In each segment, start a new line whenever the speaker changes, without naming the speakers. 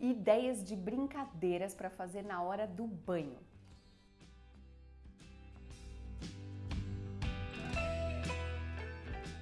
ideias de brincadeiras para fazer na hora do banho.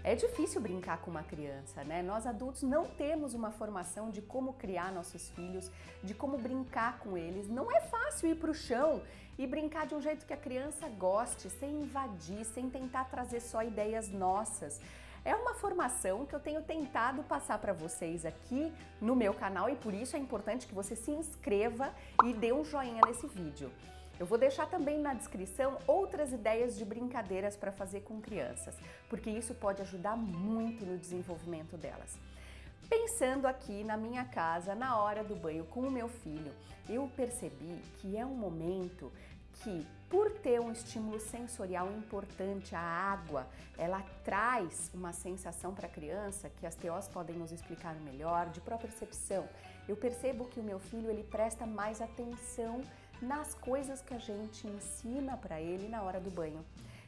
É difícil brincar com uma criança, né? Nós adultos não temos uma formação de como criar nossos filhos, de como brincar com eles. Não é fácil ir para o chão e brincar de um jeito que a criança goste, sem invadir, sem tentar trazer só ideias nossas. É uma formação que eu tenho tentado passar para vocês aqui no meu canal e por isso é importante que você se inscreva e dê um joinha nesse vídeo. Eu vou deixar também na descrição outras ideias de brincadeiras para fazer com crianças, porque isso pode ajudar muito no desenvolvimento delas. Pensando aqui na minha casa, na hora do banho com o meu filho, eu percebi que é um momento que, por ter um estímulo sensorial importante, a água, ela traz uma sensação para a criança que as TOs podem nos explicar melhor, de própria percepção. Eu percebo que o meu filho ele presta mais atenção nas coisas que a gente ensina para ele na hora do banho.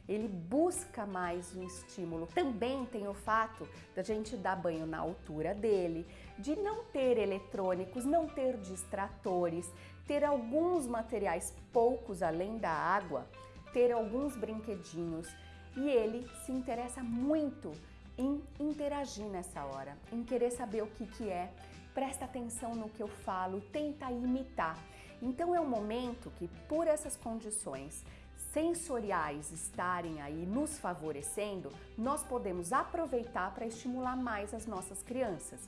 Ele busca mais um estímulo. Também tem o fato da gente dar banho na altura dele, de não ter eletrônicos, não ter distratores, ter alguns materiais poucos além da água, ter alguns brinquedinhos. E ele se interessa muito em interagir nessa hora, em querer saber o que, que é, presta atenção no que eu falo, tenta imitar. Então é um momento que, por essas condições sensoriais estarem aí nos favorecendo, nós podemos aproveitar para estimular mais as nossas crianças.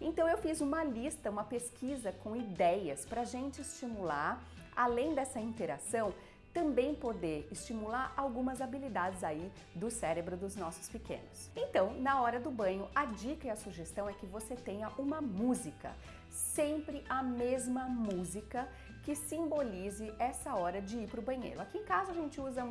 Então eu fiz uma lista, uma pesquisa com ideias para a gente estimular, além dessa interação, também poder estimular algumas habilidades aí do cérebro dos nossos pequenos. Então, na hora do banho, a dica e a sugestão é que você tenha uma música, sempre a mesma música que simbolize essa hora de ir para o banheiro. Aqui em casa a gente usa,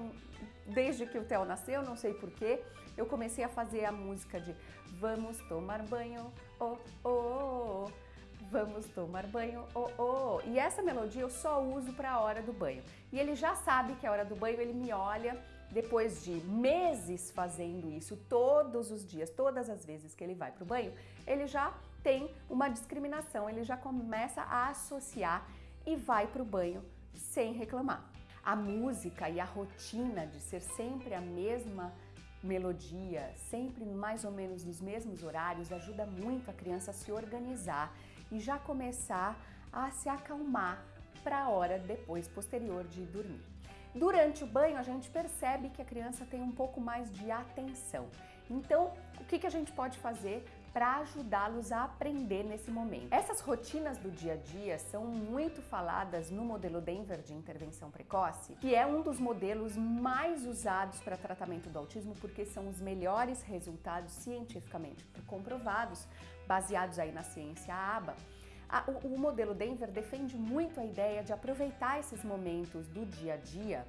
desde que o Theo nasceu, não sei porquê, eu comecei a fazer a música de Vamos tomar banho, oh, oh, oh, oh. Vamos tomar banho, oh, oh. E essa melodia eu só uso para a hora do banho. E ele já sabe que é a hora do banho, ele me olha depois de meses fazendo isso todos os dias, todas as vezes que ele vai para o banho, ele já tem uma discriminação, ele já começa a associar e vai para o banho sem reclamar. A música e a rotina de ser sempre a mesma melodia, sempre mais ou menos nos mesmos horários, ajuda muito a criança a se organizar e já começar a se acalmar para a hora depois, posterior de dormir. Durante o banho, a gente percebe que a criança tem um pouco mais de atenção. Então, o que, que a gente pode fazer para ajudá-los a aprender nesse momento. Essas rotinas do dia a dia são muito faladas no modelo Denver de intervenção precoce, que é um dos modelos mais usados para tratamento do autismo porque são os melhores resultados cientificamente comprovados, baseados aí na ciência ABA. O, modelo Denver defende muito a ideia de aproveitar esses momentos do dia a dia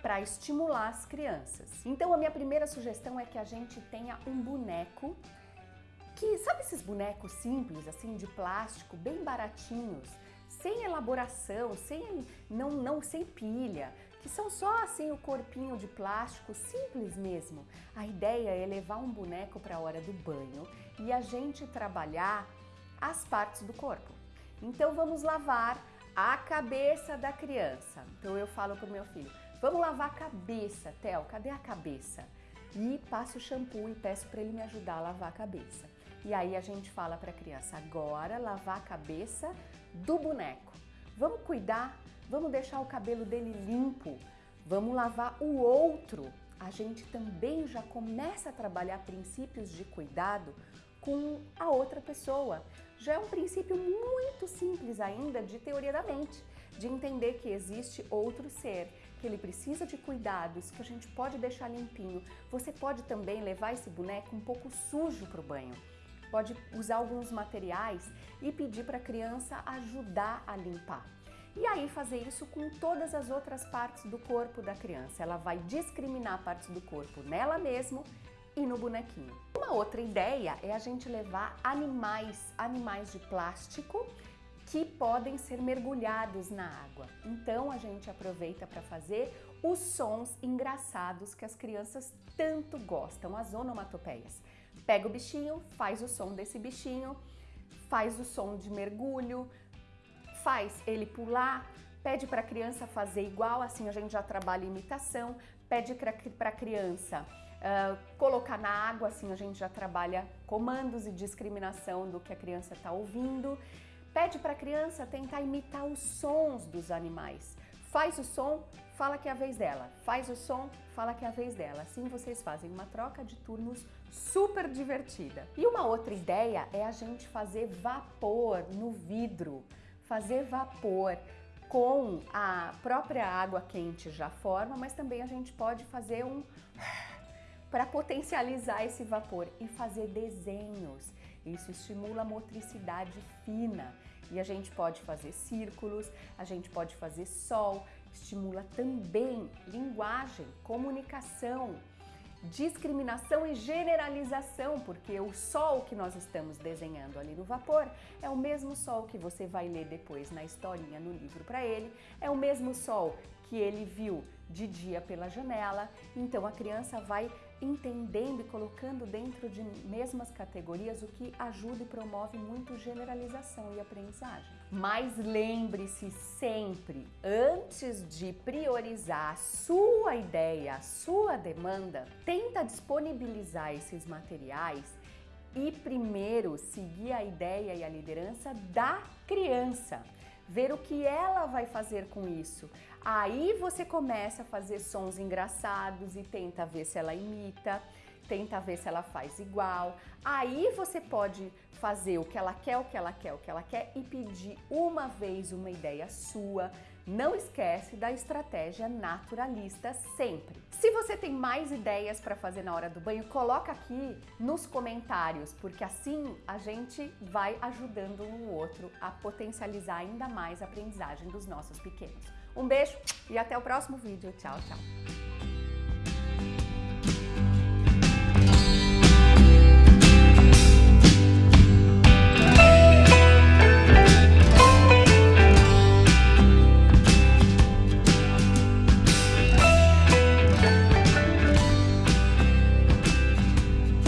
para estimular as crianças. Então a minha primeira sugestão é que a gente tenha um boneco sabe esses bonecos simples, assim, de plástico, bem baratinhos, sem elaboração, sem, não, não, sem pilha, que são só assim o corpinho de plástico, simples mesmo. A ideia é levar um boneco para a hora do banho e a gente trabalhar as partes do corpo. Então vamos lavar a cabeça da criança. Então eu falo para o meu filho, vamos lavar a cabeça, Theo, cadê a cabeça? E passo o shampoo e peço para ele me ajudar a lavar a cabeça. E aí a gente fala para a criança, agora lavar a cabeça do boneco. Vamos cuidar, vamos deixar o cabelo dele limpo, vamos lavar o outro. A gente também já começa a trabalhar princípios de cuidado com a outra pessoa. Já é um princípio muito simples ainda de teoria da mente, de entender que existe outro ser, que ele precisa de cuidados, que a gente pode deixar limpinho. Você pode também levar esse boneco um pouco sujo para o banho pode usar alguns materiais e pedir para a criança ajudar a limpar. E aí fazer isso com todas as outras partes do corpo da criança. Ela vai discriminar partes do corpo nela mesma e no bonequinho. Uma outra ideia é a gente levar animais, animais de plástico que podem ser mergulhados na água. Então a gente aproveita para fazer os sons engraçados que as crianças tanto gostam, as onomatopeias. Pega o bichinho, faz o som desse bichinho, faz o som de mergulho, faz ele pular, pede para a criança fazer igual, assim a gente já trabalha imitação, pede para a criança uh, colocar na água, assim a gente já trabalha comandos e discriminação do que a criança está ouvindo. Pede para a criança tentar imitar os sons dos animais. Faz o som, fala que é a vez dela. Faz o som, fala que é a vez dela. Assim vocês fazem uma troca de turnos super divertida. E uma outra ideia é a gente fazer vapor no vidro. Fazer vapor com a própria água quente já forma, mas também a gente pode fazer um para potencializar esse vapor e fazer desenhos. Isso estimula a motricidade fina. E a gente pode fazer círculos, a gente pode fazer sol, estimula também linguagem, comunicação, discriminação e generalização, porque o sol que nós estamos desenhando ali no vapor é o mesmo sol que você vai ler depois na historinha no livro para ele, é o mesmo sol que ele viu de dia pela janela, então a criança vai entendendo e colocando dentro de mesmas categorias o que ajuda e promove muito generalização e aprendizagem. Mas lembre-se sempre, antes de priorizar a sua ideia, a sua demanda, tenta disponibilizar esses materiais e primeiro seguir a ideia e a liderança da criança ver o que ela vai fazer com isso. Aí você começa a fazer sons engraçados e tenta ver se ela imita, tenta ver se ela faz igual. Aí você pode fazer o que ela quer, o que ela quer, o que ela quer e pedir uma vez uma ideia sua. Não esquece da estratégia naturalista sempre. Se você tem mais ideias para fazer na hora do banho, coloca aqui nos comentários, porque assim a gente vai ajudando um o outro a potencializar ainda mais a aprendizagem dos nossos pequenos. Um beijo e até o próximo vídeo. Tchau, tchau!